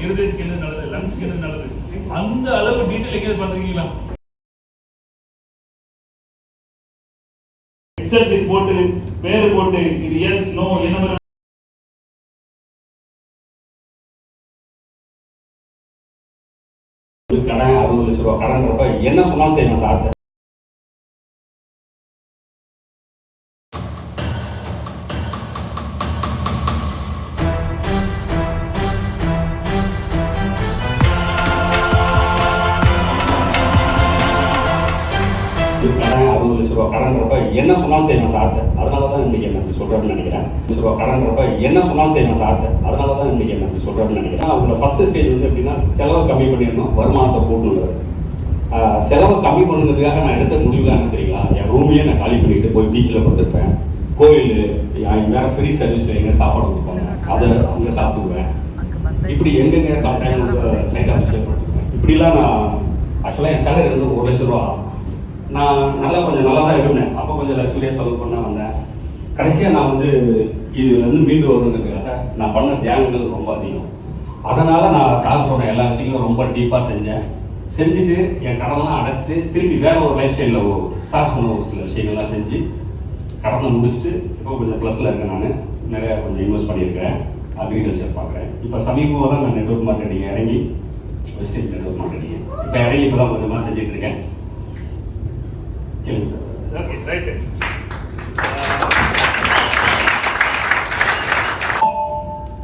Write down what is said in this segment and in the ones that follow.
இருதயத்துக்கு என்ன நல்லது? லங்ஸ்க்கு என்ன நல்லது? அந்த அளவு டீட்டெயில் எங்கேயாவது பார்த்துருக்கீங்களா? எக்ஸல் போட்டு பேர் போட்டு இது எஸ் நோ என்ன கடன் அறுபது லட்ச ரூபா கடன்றப்ப என்ன சொன்னாலும் செய்யணும் சார்ட்ட கடன் அறுபது லட்ச ரூபா கடன்றப்ப என்ன சொன்னாலும் செய்யணும் சார்ட்ட அதனால தான் இன்னைக்கு என்ன இப்படி சொல்றேன்னு நினைக்கிறேன் லட்ச ரூபா கடன்றப்ப என்ன சொன்னாலும் செய்யணும் சார்ட்ட அதனால தான் இன்னைக்கு என்ன இப்படி சொல்றேன்னு நினைக்கிறேன் அவங்கள ஃபர்ஸ்ட் ஸ்டேஜ் வந்து எப்படின்னா செலவை கம்மி பண்ணிடணும் வருமானத்தை கூட்டணும் செலவை கம்மி பண்ணுறதுக்காக நான் எடுத்த முடிவுல என்ன தெரியுங்களா என் ரூமையே நான் காலி பண்ணிட்டு போய் பீச்சில் படுத்துருப்பேன் கோயில் வேற ஃப்ரீ சர்வீஸ் எங்க சாப்பாடு கொடுப்பாங்க அதை அங்கே சாப்பிடுவேன் இப்படி எங்கெங்க சாப்பிட்டேன் சைட் ஆஃபீஸில் படுத்துருப்பேன் இப்படிலாம் நான் ஆக்சுவலாக என் சேலரி வந்து ஒரு லட்ச ரூபா நான் நல்லா கொஞ்சம் நல்லா தான் இருந்தேன். அப்போ கொஞ்சம் லக்ஸுரியாக செலவு பண்ண வந்தேன். கடைசியாக நான் வந்து இது வந்து மீண்டு வருங்கிறதுக்காக நான் பண்ண தியானங்கள் ரொம்ப அதிகம். அதனால் நான் சார் சொன்ன எல்லா விஷயங்களும் ரொம்ப டீப்பாக செஞ்சேன். செஞ்சுட்டு என் கடன்லாம் அடைச்சிட்டு திருப்பி வேற ஒரு லைஃப் ஸ்டைலில் சார் சொன்ன ஒரு சில விஷயங்கள்லாம் செஞ்சு கடனை முடிச்சுட்டு இப்போ கொஞ்சம் ப்ளஸில் இருக்கேன் நான். நிறையா கொஞ்சம் இன்வெஸ்ட் பண்ணியிருக்கிறேன். அக்ரிகல்ச்சர் பார்க்குறேன். இப்போ சமீபமாக தான் நான் நெட்ஒர்க் மார்க்கெட்டிங் இறங்கி வெஸ்டேஜ் நெட்ஒர்க் மார்க்கெட்டிங் இப்போ இறங்கி இப்போ தான் கொஞ்சமாக செஞ்சுட்டு இருக்கேன். கேளுங்க சார் ஓகே ரைட்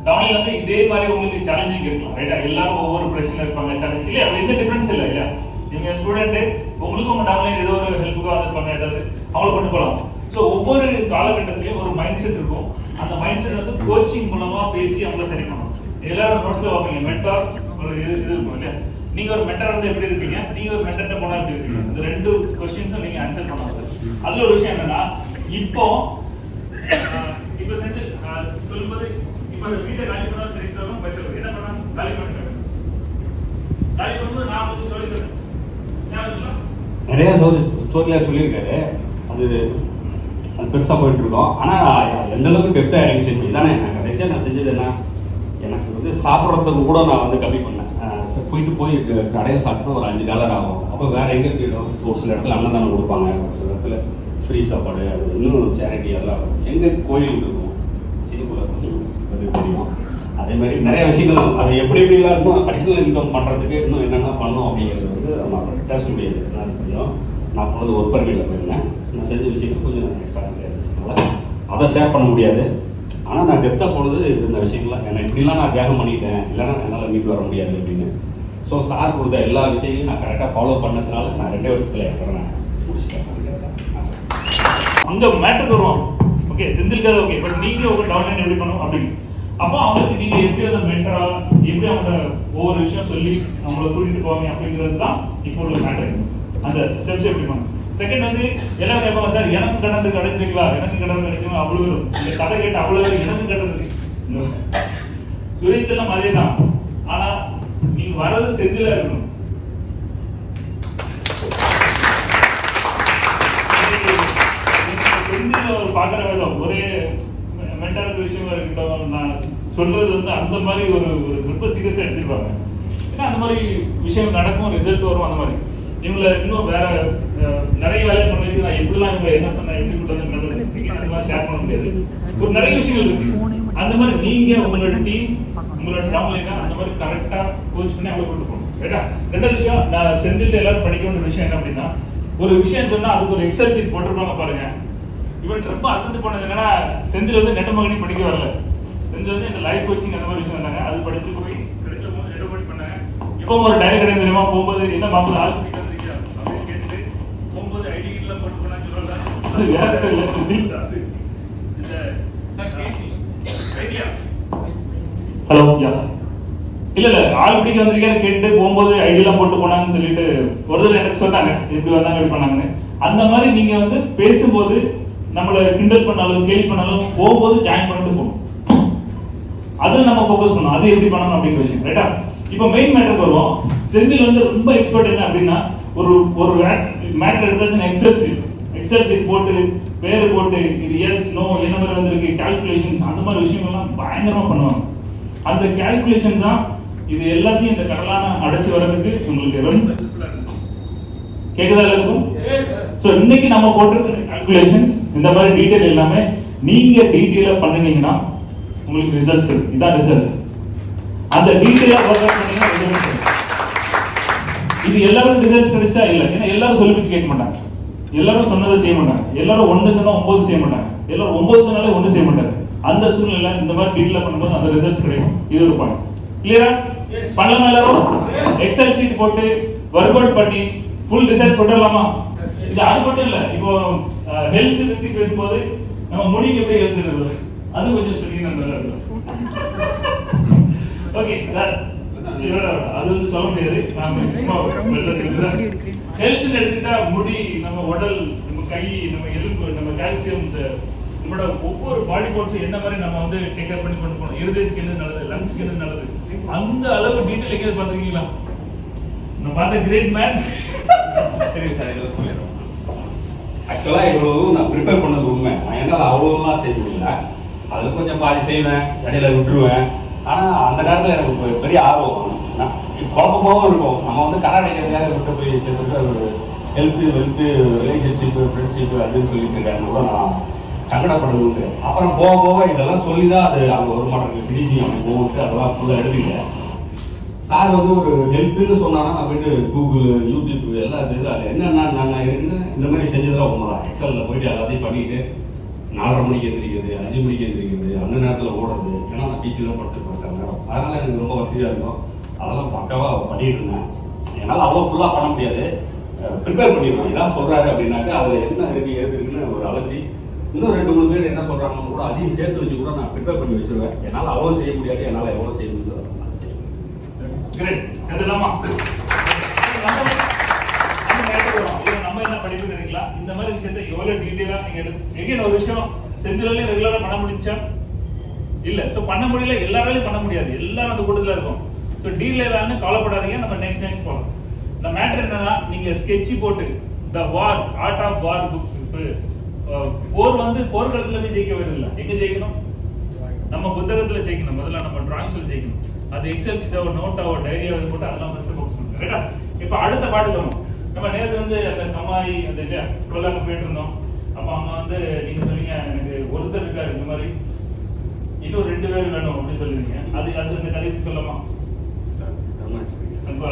டவுன்ல வந்து இதே மாதிரி உங்களுக்கு சேலஞ்சிங் இருக்கலாம் ரைட்டா எல்லாரும் ஒவ்வொரு பிரச்சனை இருப்பாங்க சேலஞ்ச் இல்லையா எந்த டிஃபரன்ஸ் இல்லை இல்லையா நீங்க ஸ்டூடெண்ட் உங்களுக்கும் உங்க டவுன்லைன் ஏதோ ஒரு ஹெல்ப்புக்கோ அது பண்ண ஏதாவது அவங்கள கொண்டு போகலாம் ஸோ ஒவ்வொரு காலகட்டத்திலையும் ஒரு மைண்ட் செட் இருக்கும். அந்த மைண்ட் செட் வந்து கோச்சிங் மூலமா பேசி அவங்கள சரி பண்ணணும். எல்லாரும் நோட்ஸ்ல பார்ப்பீங்க. மென்டார் இது இது இருக்கும் இல்லையா? நீங்க ஒரு மென்டார் வந்து எப்படி இருப்பீங்க? நீங்க ஒரு மென்டர்ட்ட போனா எப்படி இருப்பீங்க? இந்த ரெண்டு கொஸ்டின்ஸும் நீங்க ஆன்சர் பண்ணலாம் அதுல ஒரு விஷயம் என்னன்னா இப்போ இப்போ செஞ்சு சொல்லும்போது இப்போ அந்த வீட்டை காலி பண்ணா தெரிவித்தாலும் பேசுறது என்ன பண்ணா காலி பண்ணுங்க காலி பண்ணும்போது நான் வந்து சொல்லி தரேன். நிறைய ஸ்டோரி ஸ்டோரியில் சொல்லியிருக்காரு. அது அது பெருசாக போயிட்டு இருக்கோம் ஆனால் எந்த அளவுக்கு டெப்த்தாக இறங்கி செஞ்சு தானே நான் கடைசியாக நான் செஞ்சது என்ன? எனக்கு வந்து சாப்பிட்றதுக்கு கூட நான் வந்து கம்மி பண்ணேன் சரி, போயிட்டு போய் கடையில் சாப்பிட்டு ஒரு அஞ்சு டாலர் ஆகும். அப்போ வேற எங்கே தேடும் ஒரு சில இடத்துல அன்னதானம் கொடுப்பாங்க. ஒரு சில இடத்துல ஃப்ரீ சாப்பாடு அது இன்னும் சேரிட்டி எல்லாம் எங்கே கோயில் இருக்கும்? சிங்கப்பூரில் அது தெரியும். அதே மாதிரி நிறைய விஷயங்கள் அது எப்படி எப்படிலாம் இருக்கும் அடிஷனல் இன்கம் பண்ணுறதுக்கு இன்னும் என்னென்ன பண்ணணும் அப்படிங்கிறது வந்து நம்ம பேச முடியாது நான் தெரியும். நான் போனது ஒர்க் பண்ணியில் போயிருந்தேன். நான் செஞ்ச விஷயங்கள் கொஞ்சம் எக்ஸ்ட்ரா இருந்துச்சுனால அதை ஷேர் பண்ண முடியாது. ஆனால் நான் டெப்த்தாக போனது இந்த விஷயங்கள்லாம் என்ன இப்படிலாம் நான் தியாகம் பண்ணிட்டேன் இல்லைன்னா என்னால் மீட்டு வர முடியாது அப்படின்னு. ஸோ சார் கொடுத்த எல்லா விஷயங்களையும் நான் கரெக்டாக ஃபாலோ பண்ணதுனால நான் ரெண்டே வருஷத்தில் என் கடனை முடிச்சிட்டேன். அங்கே மேட்டர் வருவோம் ஓகே செந்தில் ஓகே பட் நீங்கள் உங்கள் டவுன்லைன் எப்படி பண்ணணும் அப்படின்னு. அப்போ அவங்களுக்கு நீங்கள் எப்படி அதை மென்டரா எப்படி அவங்க ஒவ்வொரு விஷயம் சொல்லி அவங்கள கூட்டிகிட்டு போவாங்க அப்படிங்கிறது தான் இப்போ உள்ள மேட்டர் அந்த ஸ்டெப்ஸ் எப்படி பண்ணணும் செகண்ட் வந்து எல்லாம் கேட்பாங்க சார் எனக்கு கடந்து இருக்கு அடைச்சிருக்கீங்களா எனக்கு கடன் கிடைச்சிருக்கா அவ்வளவு வரும். இந்த கதை கேட்டு அவ்வளவு வரும், எனக்கு கடந்து இருக்கு. அதே தான் ஆனா நீங்க வர்றது செந்தில இருக்கணும். பாக்குற ஒரு விதம் ஒரே மென்டல் விஷயமா இருக்கட்டும் நான் சொல்றது வந்து அந்த மாதிரி ஒரு ஒரு ரொம்ப சீரியஸா எடுத்துருப்பாங்க. ஏன்னா அந்த மாதிரி விஷயம் நடக்கும் ரிசல்ட் வரும் அந்த மாதிரி. இவங்கள இன்னும் வேற நிறைய வேலை பண்ணுறது நான் எப்படிலாம் இவங்க என்ன சொன்னேன் எப்படி கொடுத்தது ஷேர் பண்ண முடியாது. ஒரு நிறைய விஷயங்கள் இருக்கு. அந்த மாதிரி நீங்க உங்களோட டீம் உங்களோட டவுன்லைனா அந்த மாதிரி கரெக்டா கோச் பண்ணி அவங்களை கொண்டு போகணும். ரைட்டா ரெண்டாவது விஷயம் நான் செந்தில் எல்லாரும் படிக்க வேண்டிய விஷயம் என்ன அப்படின்னா ஒரு விஷயம் சொன்னா அதுக்கு ஒரு எக்ஸல் சீட் போட்டிருப்பாங்க பாருங்க. இவன் ரொம்ப அசந்து போனது என்னன்னா செந்தில் வந்து நெட்ட மகனி படிக்க வரல. செந்தில் வந்து இந்த லைஃப் கோச்சிங் அந்த மாதிரி விஷயம் வந்தாங்க அது படிச்சு போய் கடைசியில் நெட்ட பண்ணாங்க. இப்போ ஒரு டைரி கடை தெரியுமா? போகும்போது என்ன மாப்பிள்ள ஆள் பிடிக்க வந்திருக்கியா அப்படின்னு கேட்டுட்டு போகும்போது ஐடி கிட்ல போட்டு போனான்னு அது வேற ஹலோ யா இல்ல இல்ல ஆள் பிடிக்க வந்திருக்காரு கேட்டு போகும்போது ஐடியெல்லாம் போட்டு போனாங்கன்னு சொல்லிட்டு ஒரு தடவை எனக்கு சொன்னாங்க எப்படி வந்தாங்க எப்படி பண்ணாங்கன்னு. அந்த மாதிரி நீங்க வந்து பேசும்போது நம்மள கிண்டல் பண்ணாலும் கேள்வி பண்ணாலும் போகும்போது ஜாயின் பண்ணிட்டு போகணும். அது நம்ம ஃபோக்கஸ் பண்ணணும். அது எப்படி பண்ணணும் அப்படிங்கிற விஷயம் ரைட்டா இப்போ மெயின் மேட்டருக்கு வருவோம். செந்தில் வந்து ரொம்ப எக்ஸ்பர்ட் என்ன அப்படின்னா ஒரு ஒரு மேட்டர் எடுத்தது எக்ஸல் எக்ஸல் சீட் போட்டு பேர் போட்டு இது எஸ் நோ என்ன மாதிரி வந்திருக்கு கால்குலேஷன்ஸ் அந்த மாதிரி விஷயங்கள்லாம் பயங்கரமா பண்ணுவாங்க. அந்த கால்குலேஷன் தான் இது எல்லாத்தையும் இந்த கடலான அடைச்சு வர்றதுக்கு உங்களுக்கு ரொம்ப. கேக்குதா எல்லாத்துக்கும்? சோ இன்னைக்கு நம்ம போட்டிருக்கிற கால்குலேஷன் இந்த மாதிரி டீடைல் எல்லாமே நீங்க டீடைலா பண்ணுனீங்கன்னா உங்களுக்கு ரிசல்ட்ஸ் இருக்கு இதான் ரிசல்ட் அந்த டீடைலா ஒர்க் பண்ணீங்கன்னா இது எல்லாரும் ரிசல்ட்ஸ் கிடைச்சா இல்ல? ஏன்னா எல்லாரும் சொல்லி பிடிச்சு கேட்க மாட்டாங்க. எல்லாரும் சொன்னதை செய்ய மாட்டாங்க. எல்லாரும் ஒண்ணு சொன்னா ஒன்பது செய்ய மாட்டாங்க. எல்லாரும் ஒன்பது சொன்னாலே ஒண்ணு செய்ய மாட்டாங்க. அந்த சூழ்நிலை இந்த மாதிரி டீட்டெயிலா பண்ணும்போது அந்த ரிசல்ட்ஸ் கிடைக்கும். இது ஒரு பாயிண்ட் கிளியரா பண்ணலாமா எல்லாரும்? எக்ஸல் சீட் போட்டு ஒர்க் பண்ணி ஃபுல் ரிசல்ட்ஸ் கொண்டுடலாமா இது அது மட்டும் இல்ல. இப்போ ஹெல்த் பத்தி பேசும்போது நம்ம முடிக்கு எப்படி இருக்குது அது கொஞ்சம் சொன்னீங்கன்னா நல்லா இருக்கும். ஓகே அது வந்து சொல்ல முடியாது நாம சும்மா ஹெல்த் எடுத்துட்டா முடி நம்ம உடல் நம்ம கை நம்ம எலும்பு நம்ம கால்சியம்ஸ் நம்மளோட ஒவ்வொரு பாடி பார்ட்ஸும் என்ன மாதிரி நம்ம வந்து டேக் கேர் பண்ணி கொண்டு போகணும்? இருதயத்துக்கு என்ன நல்லது? லங்ஸ்க்கு என்ன நல்லது? அந்த அளவு டீட்டெயில் எங்கேயாவது பார்த்துருக்கீங்களா? நான் பார்த்த கிரேட் மேன் சரி சார் இதை சொல்லிடுறோம். ஆக்சுவலாக இவ்வளவு நான் ப்ரிப்பேர் பண்ணது உண்மை. நான் என்னால் அவ்வளோலாம் செய்ய முடியல. அதில் கொஞ்சம் பாதி செய்வேன் இடையில விட்டுருவேன். ஆனால் அந்த நேரத்தில் எனக்கு பெரிய ஆர்வம். குழப்பமாகவும் இருக்கும். நம்ம வந்து கடை அடைக்கிறதுக்காக விட்டு போய் சேர்ந்துட்டு ஒரு ஹெல்த்து வெல்த்து ரிலேஷன்ஷிப்பு ஃப்ரெண்ட்ஷிப்பு அப்படின்னு சொல்லிட்டு இருக்காங்க. கூட நான் சங்கடப்படுறது உண்டு அப்புறம் போக போக இதெல்லாம் சொல்லி தான் அது அங்கே ஒரு மாட்டேங்குது ஃபினிஷிங் அப்படி போகுது. அதெல்லாம் ஃபுல்லாக எடுத்துக்கிட்டேன் சார் வந்து ஒரு ஹெல்த்துன்னு சொன்னாங்கன்னா நான் போயிட்டு கூகுள் யூடியூப் எல்லாம் இது இது அதில் என்னென்ன நான் என்ன இந்த மாதிரி செஞ்சதெல்லாம் உண்மைதான். எக்ஸலில் போயிட்டு எல்லாத்தையும் பண்ணிட்டு நாலரை மணிக்கு எந்திரிக்கிறது அஞ்சு மணிக்கு எந்திரிக்கிறது அந்த நேரத்தில் ஓடுறது. ஏன்னா நான் பீச்சில் படுத்துருப்பேன் அதனால எனக்கு ரொம்ப வசதியாக இருக்கும். அதெல்லாம் பக்காவாக பண்ணிட்டு இருந்தேன். என்னால் அவ்வளோ ஃபுல்லாக பண்ண முடியாது. ப்ரிப்பேர் பண்ணிடுவோம் இதான் சொல்கிறாரு அப்படின்னாக்கா அதில் என்ன இருக்கு ஏது இருக்குன்னு ஒரு அலசி. இன்னும் ரெண்டு மூணு பேர் என்ன சொல்கிறாங்கன்னு கூட அதையும் சேர்த்து வச்சு கூட நான் ப்ரிப்பேர் பண்ணி வச்சிருவேன். என்னால் அவ்வளோ செய்ய முடியாது என்னால் எவ்வளோ செய்ய முடியுதோ நம்ம என்ன படிப்பு நினைக்கலாம் இந்த மாதிரி விஷயத்தை எவ்வளவு டீட்டெயிலா நீங்க எடுத்து எங்க ஒரு விஷயம் செந்திலே ரெகுலரா பண்ண முடிஞ்சா இல்ல சோ பண்ண முடியல எல்லாராலையும் பண்ண முடியாது. எல்லாரும் அந்த கூட்டத்துல இருக்கும். சோ டீடைலான்னு கவலைப்படாதீங்க நம்ம நெக்ஸ்ட் நெக்ஸ்ட் போகலாம் இந்த மேட்டர் என்னன்னா நீங்க ஸ்கெட்ச் போட்டு the war art of war book போர் வந்து போர்க்களத்துல போய் ஜெயிக்க வருது எங்க ஜெயிக்கணும்? நம்ம புத்தகத்துல ஜெயிக்கணும். முதல்ல நம்ம டிராயிங்ஸ்ல ஜெயிக்கணும். அது எக்ஸல் ஷீட்டோ நோட்டாவோ டைரியாவோ இது போட்டு அதெல்லாம் ஃபர்ஸ்ட் ஃபோக்கஸ் பண்ணுங்க. ரைட்டா இப்போ அடுத்த பாட்டு வரும். நம்ம நேரில் வந்து அந்த கமாய் அந்த இது கொல்லாங்க போயிட்டு இருந்தோம் அப்ப அவங்க வந்து நீங்க சொன்னீங்க எனக்கு ஒருத்தர் இருக்காரு இந்த மாதிரி. இன்னும் ரெண்டு பேர் வேணும் அப்படின்னு சொல்லுவீங்க அது அது இந்த கதைக்கு சொல்லமா? அன்பா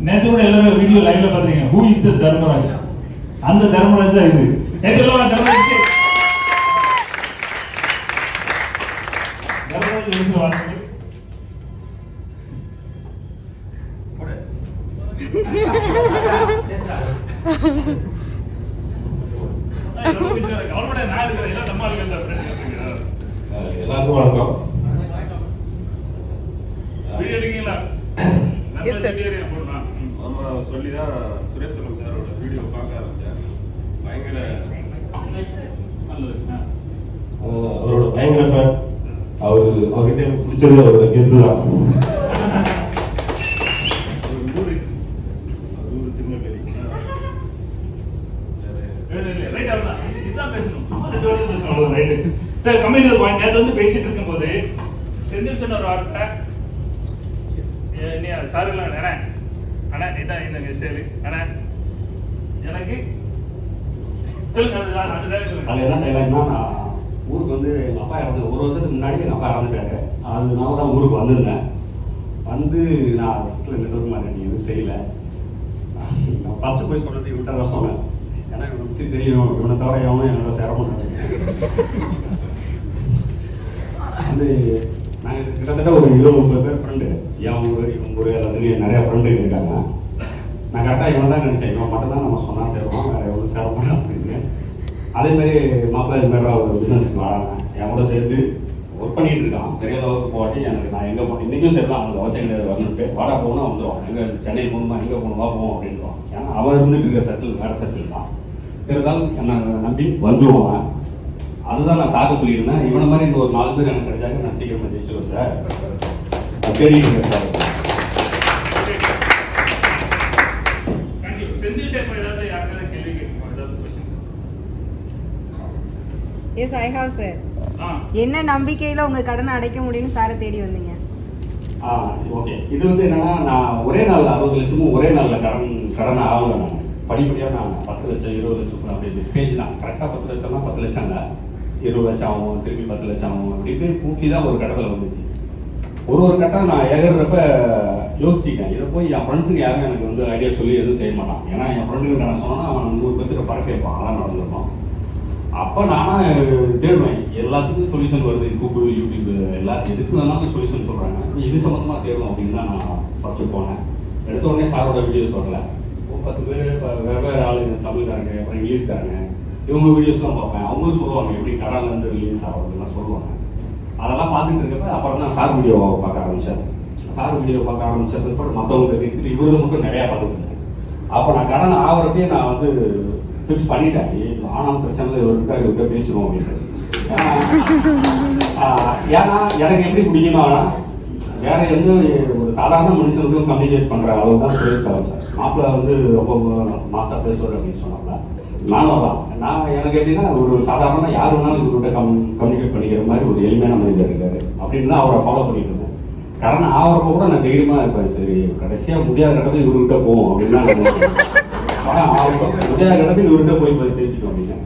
நேத்து கூட எல்லாரும் வீடியோ லைவ்ல பாத்தீங்க. Who is the Dharmaraj? அந்த தர்மராஜா இது. நேத்து எல்லாம் தர்மராஜ் எடுக்கீங்களா Yes, sir. வீடியோ போடலாம் ம். ஆமா சொல்லி தான் சுரேஷ் செல்வம் சாரோட வீடியோ பார்க்க ஆரம்பிச்சேன் பயங்கர அவரோட பயங்கர ஃபேன் அவர் அவர்கிட்ட எனக்கு பிடிச்சது அவரோட கெத்து தான். சரி, point. நேத்து வந்து பேசிட்டு இருக்கும்போது செந்தில் சொன்ன ஒரு வார்த்தை ஏ, நீ சார் எல்லாம் அண்ணா. அண்ணா இதான் இந்த ஸ்டைலு அண்ணா எனக்கு சொல்லுங்க அது அது- அது dialogue சொல்லுங்க. அது என்ன டைலாக்னா நான் ஊருக்கு வந்து எங்கள் அப்பா இறந்து ஒரு வருஷத்துக்கு முன்னாடி எங்கள் அப்பா இறந்துட்டாரு. அதனால தான் ஊருக்கு வந்திருந்தேன். வந்து நான் ஃபஸ்ட்டில் மாதிரி நீ எதுவும் செய்யலை. நான் ஃபஸ்ட்டு போய் சொல்கிறது இவன்கிட்ட தான் சொன்னேன். ஏன்னா இவனை பற்றி தெரியும். இவனை தவிர எவனும் என்னோட சேர மாட்டாங்க வந்து நாங்கள் கிட்டத்தட்ட ஒரு இருபது முப்பது பேர் ஃப்ரெண்டு என் ஊர் இவங்க ஊர் எல்லாத்துலேயும் நிறைய ஃப்ரெண்டு இருக்காங்க. நான் கரெக்டாக இவன் தான் நினச்சேன். இவன் மட்டும் தான் நம்ம சொன்னால் சேருவோம் வேறு எவ்வளோ சேர மாட்டான் அப்படின்னு. அதே மாதிரி மாப்பிள்ளை இது மாதிரி ஒரு பிஸ்னஸ்க்கு வராங்க. என் கூட சேர்த்து ஒர்க் பண்ணிட்டு இருக்கான். பெரிய அளவுக்கு போகாட்டி எனக்கு நான் எங்கே போனேன் இன்றைக்கும் சரி தான் அவனுக்கு அவசியம் கிடையாது. வந்துட்டு வாடா போகணும் வந்துடுவான் எங்கே சென்னை போகணுமா? எங்கே போகணுமா? போவோம் அப்படின்றான் ஏன்னா அவன் இருந்துட்டு இருக்க செட்டில் வேறு செட்டில் தான். இருந்தாலும் என்னை நம்பி வந்துடுவான் அதுதான் நான் சாக்க சொல்லியிருந்தேன். இவனை மாதிரி இந்த ஒரு நாலு பேர் எனக்கு கிடைச்சாங்க நான் சீக்கிரமா ஜெயிச்சிருவேன் சார். தெரியுங்க sir. Yes I have sir என்ன நம்பிக்கையில உங்க கடனை அடைக்க முடியும்னு சாரை தேடி வந்தீங்க? ஓகே இது வந்து என்னன்னா நான் ஒரே நாள் அறுபது லட்சமும் ஒரே நாள்ல கடன் கடனை ஆகல நான். படிப்படியாக நான் பத்து லட்சம் இருபது லட்சம் அப்படியே டிஸ்கேஜ் தான். கரெக்டாக பத்து லட்சம்னா பத்து லட்சம் இல்லை. இருபது லட்சம் ஆகும் திருப்பி பத்து லட்சம் ஆகும் அப்படின்னு கூட்டி தான் ஒரு கட்டத்தில் வந்துச்சு. ஒரு ஒரு கட்டம் நான் ஏகிறப்ப யோசிச்சிட்டேன் இதை போய் என் ஃப்ரெண்ட்ஸுக்கு யாரும் எனக்கு வந்து ஐடியா சொல்லி எதுவும் செய்ய மாட்டான் ஏன்னா என் ஃப்ரெண்டுக்கு நான் சொன்னால் அவன் நூறு பேத்துக்கு பறக்க வைப்பான். அதான் நடந்திருப்பான் அப்போ நானா தேடுவேன். எல்லாத்துக்கும் சொல்யூஷன் வருது. கூகுள் யூடியூப் எல்லா எதுக்கு வேணாலும் சொல்யூஷன் சொல்கிறாங்க இது சம்மந்தமாக தேடும் அப்படின்னு தான் நான் ஃபஸ்ட்டு போனேன். எடுத்த உடனே சாரோட வீடியோஸ் வரல. பத்து பேர் வெவ்வேறு ஆளுங்க தமிழ்காரங்க அப்புறம் இங்கிலீஷ்காரங்க. இவங்க வீடியோஸ்லாம் பார்ப்பேன். அவங்களும் சொல்லுவாங்க எப்படி கடல்ல இருந்து ரிலீஸ் ஆகுதுலாம் சொல்லுவாங்க. அதெல்லாம் பார்த்துட்டு இருக்கப்ப அப்புறம் தான் சார் வீடியோ பார்க்க ஆரம்பிச்சேன் சார் வீடியோ பார்க்க ஆரம்பிச்சது பிற்பாடு மற்றவங்க இருக்குது இவரது மட்டும் நிறையா பார்த்துருந்தேன் அப்போ நான் கடன் ஆகிறப்பே நான் வந்து ஃபிக்ஸ் பண்ணிட்டேன். ஆனால் பிரச்சனை இவருக்கா இவருக்கா பேசுவோம் அப்படின்னு ஏன்னா எனக்கு எப்படி பிடிக்குமானா வேற எந்த ஒரு சாதாரண மனுஷனுக்கும் கம்யூனிகேட் பண்ற அளவு தான் பேசுவாங்க சார். மாப்பிள்ள வந்து ரொம்ப மாசா பேசுவார் அப்படின்னு சொன்னாங்க நானும் தான் நான் எனக்கு எப்படின்னா ஒரு சாதாரண யார் வேணாலும் இவர்கிட்ட கம் கம்யூனிகேட் பண்ணிக்கிற மாதிரி ஒரு எளிமையான மனிதர் இருக்காரு. அப்படின்னு தான் அவரை ஃபாலோ பண்ணிட்டு இருந்தேன். காரணம் ஆகிறப்ப கூட நான் தைரியமா இருப்பேன். சரி கடைசியா முடியாத இடத்துல இவர்கிட்ட போவோம் அப்படின்னு முடியாத இடத்துல இவர்கிட்ட போய் போய் பேசிட்டோம் அப்படின்னு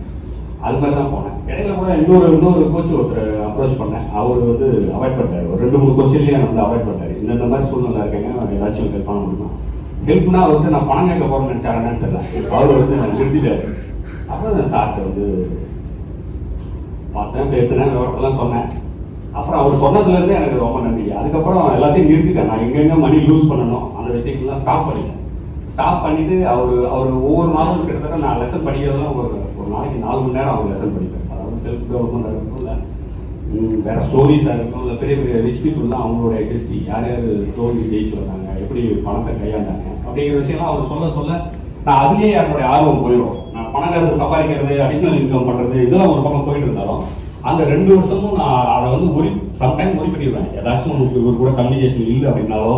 அது மாதிரி தான் போனேன். இடையில கூட இன்னொரு இன்னொரு கோச் ஒருத்தர் அப்ரோச் பண்ணேன். அவர் வந்து அவாய்ட் பண்ணிட்டார். ஒரு ரெண்டு மூணு கொஸ்டின்லயே வந்து அவாய்ட் பண்ணிட்டாரு. இந்த இந்த மாதிரி சூழ்நிலை இருக்கேங்க. ஏதாச்சும் ஹெல்ப் பண்ண முடியுமா? ஹெல்ப்னா அவர்கிட்ட நான் பணம் கேட்க போறேன்னு நினைச்சாருன்னு தெரியல. அவர் வந்து நிறுத்திட்டாரு. அப்புறம் சார்ட்ட வந்து பார்த்தேன் பேசினேன் விவரத்தெல்லாம் சொன்னேன். அப்புறம் அவர் சொன்னதுலேருந்தே எனக்கு ரொம்ப நன்றி அதுக்கப்புறம் எல்லாத்தையும் நிறுத்திட்டேன். நான் எங்கெங்க மணி லூஸ் பண்ணணும். அந்த விஷயங்கள்லாம் ஸ்டாப் பண்ணிட்டேன். ஸ்டாப் பண்ணிட்டு அவர் அவர் ஒவ்வொரு நாளும் கிட்டத்தட்ட நான் லெசன் படிக்கிறதெல்லாம் ஒரு ஒரு நாளைக்கு நாலு மணி நேரம் அவர் லெசன் படிப்பேன் அதாவது செல்ஃப் டெவலப்மெண்ட் இருக்கட்டும் இல்லை வேற ஸ்டோரிஸாக இருக்கட்டும் இல்லை பெரிய பெரிய ரிச் பீப்புள் அவங்களோட அவங்களுடைய ஹிஸ்ட்ரி யார் யார் தோல்வி ஜெயிச்சு வந்தாங்க எப்படி பணத்தை கையாண்டாங்க அப்படிங்கிற விஷயம்லாம் அவர் சொல்ல சொல்ல நான் அதுலேயே என்னுடைய ஆர்வம் போயிடும். நான் காசு சம்பாதிக்கிறது அடிஷனல் இன்கம் பண்றது இதெல்லாம் ஒரு பக்கம் போயிட்டு இருந்தாலும் அந்த ரெண்டு வருஷமும் நான் அதை வந்து ஒரி சம்டைம் ஒரி பண்ணிடுவேன் ஏதாச்சும் உங்களுக்கு இவர் கூட கம்யூனிகேஷன் இல்லை அப்படின்னாலோ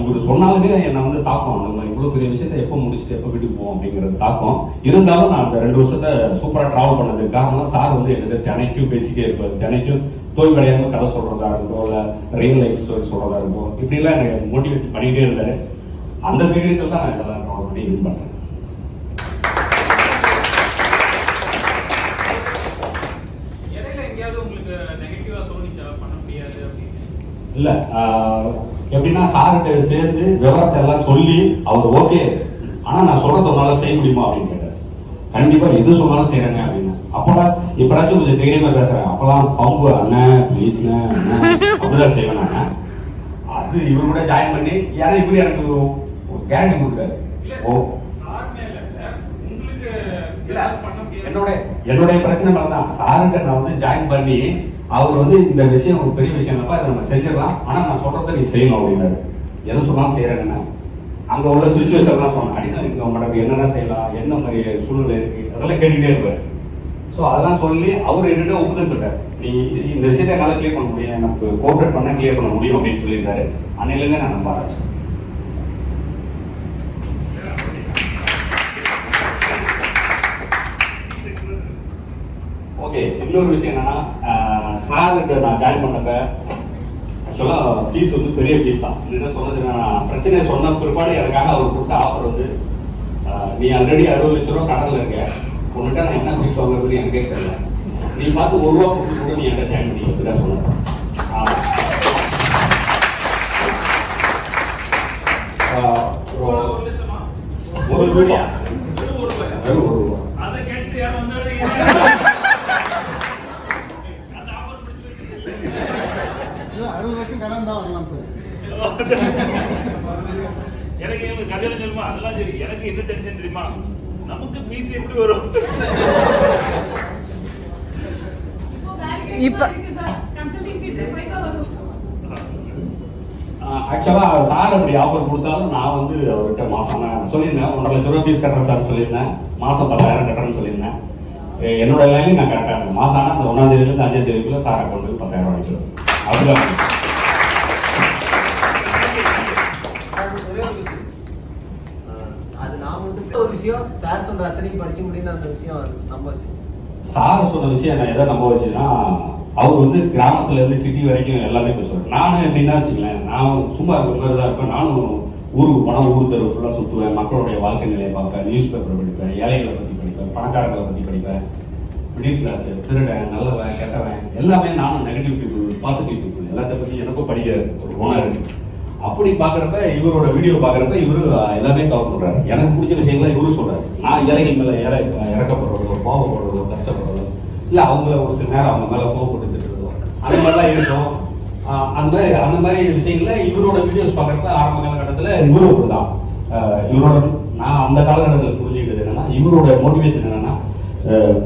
இவர் சொன்னாலுமே என்னை வந்து தாக்கம். நம்ம இவ்வளோ பெரிய விஷயத்த எப்போ முடிச்சுட்டு எப்போ வீட்டுக்கு போவோம் அப்படிங்கிறது தாக்கம். இருந்தாலும் நான் அந்த ரெண்டு வருஷத்தை சூப்பராக ட்ராவல் பண்ணதுக்கு காரணம் சார் வந்து எனக்கு தினைக்கும் பேசிக்கிட்டே இருப்பார். தினைக்கும் தோல்வி அடையாம கதை சொல்கிறதா இருக்கட்டும் இல்லை ரியல் லைஃப் ஸ்டோரி சொல்கிறதா இருக்கும் இப்படிலாம் எனக்கு மோட்டிவேட் பண்ணிக்கிட்டே இருந்தாரு. அந்த தைரியத்தில் தான் நான் இதெல்லாம் டிராவல் பண்ணி வின் பண்ணேன் இடையில எங்கேயாவது உங்களுக்கு நெகட்டிவா தோணிச்சா பண்ண முடியாது அப்படின்னு இல்ல எப்படின்னா சார்கிட்ட சேர்ந்து விவரத்தை எல்லாம் சொல்லி அவர் ஓகே ஆனா நான் சொல்றத உன்னால செய்ய முடியுமா அப்படின்னு கேட்டாரு. கண்டிப்பா எது சொன்னாலும் செய்யறேங்க அப்படின்னு. அப்பெல்லாம் இப்படாச்சும் கொஞ்சம் தைரியமா பேசுறேன் அப்பெல்லாம் பம்பு அண்ணன் ப்ளீஸ்ண்ணே அப்படிதான் செய்வேன் நான். அது இவர் கூட ஜாயின் பண்ணி ஏன்னா இவர் எனக்கு ஒரு கேரண்டி கொடுத்தாரு. ஓ. என்னோட என்னுடைய பிரச்சனை தான் சாருங்க நான் வந்து ஜாயின் பண்ணி அவர் வந்து இந்த விஷயம் ஒரு பெரிய விஷயம் இல்லப்பா இதை நம்ம செஞ்சிடலாம். ஆனால் நான் சொல்கிறத நீ செய்யணும் அப்படின்னாரு. எதை சொன்னாலும் செய்யறேன்னு. அங்கே உள்ள சுச்சுவேஷன்லாம் சொன்னேன். அடிஷனல் இன்கம் பண்ணுறது என்னென்ன செய்யலாம்? என்ன மாதிரி சூழ்நிலை இருக்குது அதெல்லாம் கேட்டுகிட்டே இருப்பார். ஸோ அதெல்லாம் சொல்லி அவர் என்னிட்ட ஒப்புதல் சொல்கிறார் நீ இந்த விஷயத்தை என்னால கிளியர் பண்ண முடியும். எனக்கு கோஆப்ரேட் பண்ணால் கிளியர் பண்ண முடியும் அப்படின்னு சொல்லியிருந்தாரு. அன்னையிலேருந்து நான் நம்ப ஆரம்பிச்சேன். ஓகே இன்னொரு விஷயம் என்னன்னா சார் நான் ஜாயின் பண்ணப்ப ஆக்சுவலா ஃபீஸ் வந்து பெரிய ஃபீஸ் தான். என்ன சொன்னது நான் பிரச்சனையை சொன்ன பிற்பாடு எனக்காக அவர் கொடுத்த ஆஃபர் வந்து நீ ஆல்ரெடி அறுபது லட்ச ரூபா கடன்ல இருக்க. உன்கிட்ட நான் என்ன ஃபீஸ் வாங்குறதுன்னு எனக்கே தெரியல. நீ பார்த்து ஒரு ரூபா கொடுத்து கூட நீ என்கிட்ட ஜாயின் பண்ணி அப்படிதான் சொன்னார் ஒரு ஒரு ஒரு ரூபா. ஒரு ரூபா அதை கேட்டு யாரும் வந்தாலும் அந்த ஆஃபர் அறுபது வருஷம் கடன் தான் வரலாம் எனக்கு இவங்க கதையில சொல்லுமா? அதெல்லாம் சரி. எனக்கு என்ன டென்ஷன் தெரியுமா? நமக்கு பீஸ் எப்படி வரும்? இப்ப ஆக்சுவலா சார் அப்படி ஆஃபர் கொடுத்தாலும் நான் வந்து அவர்கிட்ட மாசம் சொல்லியிருந்தேன். ஒன்றரை லட்ச ரூபா ஃபீஸ் கட்டுறேன் சார் சொல்லியிருந்தேன். மாசம் பத்தாயிரம் கட்டுறேன்னு சொல்லியிருந்தேன். என்னோட லைன் நான் கரெக்டாக இருந்தேன் மாசம் ஆனால் அந்த ஒன்றாம் தேதியிலேருந்து அஞ்சாம் தேதிக்குள்ள சார் அக்கௌண்ட்டுக்கு பத்தாயிரம் வாங்கிக்கிறோம் அப்படிதான் ஒரே ஒரு விஷயம். ஆஹ் அது நான் மட்டும் ஒரு விஷயம் சார் சொல்ற அத்தனைக்கு படிச்சு முடியும் அந்த விஷயம் நம்ப வச்சு சார் சொன்ன விஷயம் நான் எதை நம்ப வச்சுன்னா அவர் வந்து கிராமத்துல இருந்து சிட்டி வரைக்கும் எல்லாமே பேசுவார். நானும் எப்படின்னா வச்சுக்கலேன் நான் சும்மா இருக்கிற மாதிரி தான் இருப்பேன். நானும் ஊருக்கு போனால் ஊர் தெரு ஃபுல்லாக சுற்றுவேன் மக்களுடைய வாழ்க்கை நிலையை பார்ப்பேன். நியூஸ் பேப்பர் படிப்பேன் ஏழைகளை பற்றி படிப்பேன் பணக்காரர்களை பற்றி படிப்பேன். மிடில் கிளாஸ் திருடன் நல்லவன் கெட்டவன் எல்லாமே நானும் நெகட்டிவ் பீப்புள் பாசிட்டிவ் பீப்புள் எல்லாத்த பற்றி எனக்கும் படிக்க ஒரு குணம் இருக்குது அப்படி பாக்குறப்ப இவரோட வீடியோ பாக்குறப்ப இவரு எல்லாமே கவர் பண்றாரு எனக்கு பிடிச்ச விஷயங்களை இவரு சொல்றாரு. நான் ஏழைகள் மேல ஏழை இறக்கப்படுறதோ கோவப்படுறதோ கஷ்டப்படுறதோ இல்ல அவங்கள ஒரு சில நேரம் அவங்க மேல கோவப்பட்டு திட்டுறதோ அந்த மாதிரிலாம் இருக்கும். அந்த மாதிரி அந்த மாதிரி விஷயங்கள இவரோட வீடியோஸ் பாக்குறப்ப ஆரம்ப காலகட்டத்துல இவரும் அப்படிதான். இவரோட நான் அந்த காலகட்டத்தில் புரிஞ்சுக்கிட்டது என்னன்னா இவரோட மோட்டிவேஷன் என்னன்னா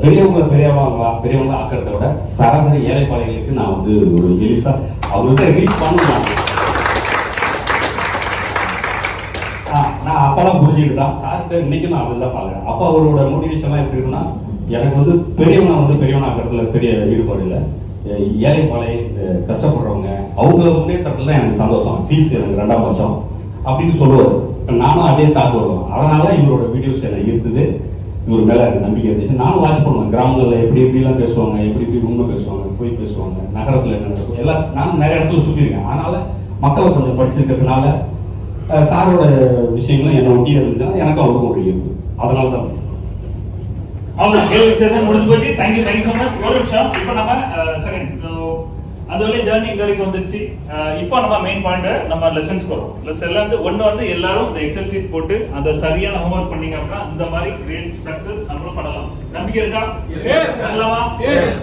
பெரியவங்க பெரியவங்க பெரியவங்க ஆக்கிறத விட சராசரி ஏழைப்பாளைகளுக்கு நான் வந்து ஒரு எலிசா அவங்கள்ட்ட ரீச் பண்ணுவேன் அப்பெல்லாம் புரிஞ்சுக்கிட்டான் சார்கிட்ட இன்னைக்கு நான் அப்படி தான் பாக்குறேன் அப்ப அவரோட மோட்டிவேஷன்லாம் எப்படி இருக்குன்னா எனக்கு வந்து பெரியவனா வந்து பெரியவனாக்கிறதுல பெரிய ஈடுபாடு இல்லை. ஏழை பாலை கஷ்டப்படுறவங்க அவங்கள முன்னேற்றத்துல எனக்கு சந்தோஷம். ஃபீஸ் எனக்கு ரெண்டாம் பட்சம் அப்படின்னு சொல்லுவார். நானும் அதே தாக்கு வருவேன் அதனால இவரோட வீடியோஸ் எனக்கு இருந்தது இவர் மேல எனக்கு நம்பிக்கை இருந்துச்சு. நானும் வாட்ச் பண்ணுவேன். கிராமங்கள்ல எப்படி எப்படிலாம் பேசுவாங்க எப்படி எப்படி உண்மை பேசுவாங்க போய் பேசுவாங்க நகரத்துல என்ன நடக்கும். எல்லாம் நானும் நிறைய இடத்துல சுற்றிருக்கேன் அதனால மக்களை கொஞ்சம் படிச்சிருக்கிறதுனால சாரோட விஷயங்களும் என்னை ஒட்டி இருந்துச்சுன்னா எனக்கும் அவருக்கும் ஒரு ஈர்ப்பு அதனால தான் அவங்க கேள்வி செஷன் முடிஞ்சு போச்சு. தேங்க்யூ தேங்க்யூ ஸோ மச் ஒரு நிமிஷம். இப்போ நம்ம செகண்ட் அந்த வழி ஜேர்னி இங்க வரைக்கும் வந்துச்சு இப்போ நம்ம மெயின் பாயிண்ட் நம்ம லெசன்ஸ் வரும் லெசன்ல வந்து ஒண்ணு வந்து எல்லாரும் இந்த எக்ஸல் சீட் போட்டு அந்த சரியான ஹோம்ஒர்க் பண்ணீங்க அப்படின்னா இந்த மாதிரி கிரேட் சக்சஸ் நம்மளும் பண்ணலாம். நம்பிக்கை இருக்கா? Yes.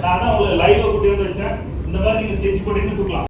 நான் தான் உங்களுக்கு லைவ் கூட்டி வந்து வச்சேன். இந்த மாதிரி நீங்க ஸ்கெட்ச் போட்டீங்கன்னு கொடுக்கலாம்